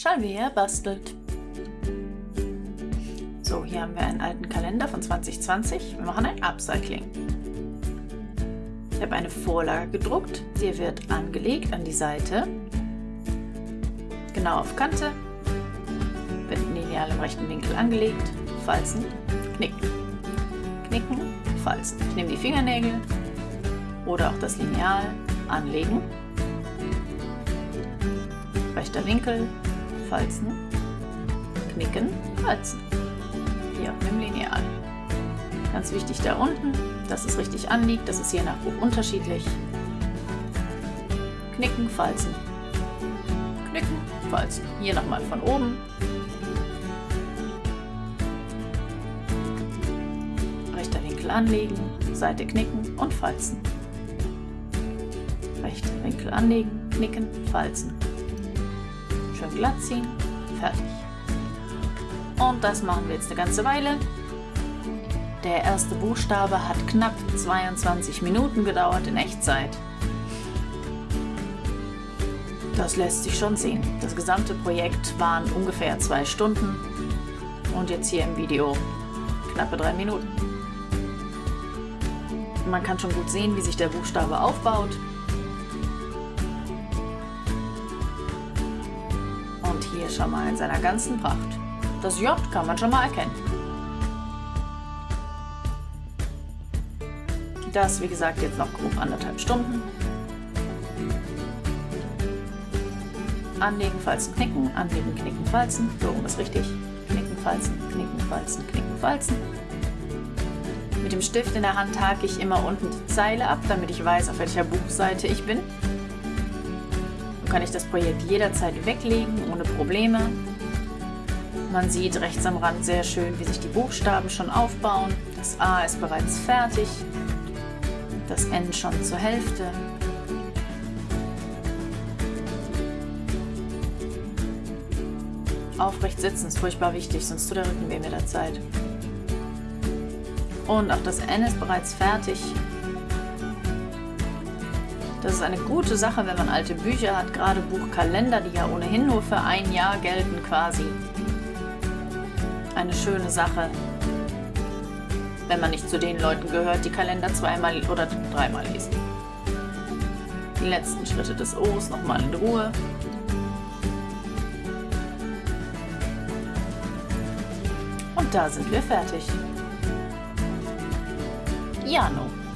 Chalvea bastelt. So, hier haben wir einen alten Kalender von 2020. Wir machen ein Upcycling. Ich habe eine Vorlage gedruckt. Die wird angelegt an die Seite. Genau auf Kante. Wird lineal im rechten Winkel angelegt. Falzen, knicken. Knicken, falzen. Ich nehme die Fingernägel oder auch das Lineal anlegen. Rechter Winkel, falzen, knicken, falzen. Hier auf dem Lineal. Ganz wichtig da unten, dass es richtig anliegt. Das ist je nach Buch unterschiedlich. Knicken, falzen. Knicken, falzen. Hier nochmal von oben. Rechter Winkel anlegen, Seite knicken und falzen. Rechter Winkel anlegen, knicken, falzen. Schön glatt ziehen, fertig. Und das machen wir jetzt eine ganze Weile. Der erste Buchstabe hat knapp 22 Minuten gedauert in Echtzeit. Das lässt sich schon sehen. Das gesamte Projekt waren ungefähr zwei Stunden und jetzt hier im Video knappe drei Minuten. Man kann schon gut sehen, wie sich der Buchstabe aufbaut. Hier schon mal in seiner ganzen Pracht. Das J kann man schon mal erkennen. Das, wie gesagt, jetzt noch grob anderthalb Stunden. Anlegen, falzen, knicken, anlegen, knicken, falzen. So rum ist richtig. Knicken, falzen, knicken, falzen, knicken, falzen. Mit dem Stift in der Hand hake ich immer unten die Zeile ab, damit ich weiß, auf welcher Buchseite ich bin kann ich das Projekt jederzeit weglegen, ohne Probleme. Man sieht rechts am Rand sehr schön, wie sich die Buchstaben schon aufbauen. Das A ist bereits fertig, das N schon zur Hälfte. Aufrecht sitzen ist furchtbar wichtig, sonst tut der Rücken weh mit der Zeit. Und auch das N ist bereits fertig. Das ist eine gute Sache, wenn man alte Bücher hat, gerade Buchkalender, die ja ohnehin nur für ein Jahr gelten quasi. Eine schöne Sache, wenn man nicht zu den Leuten gehört, die Kalender zweimal oder dreimal lesen. Die letzten Schritte des O's nochmal in Ruhe. Und da sind wir fertig. Jano.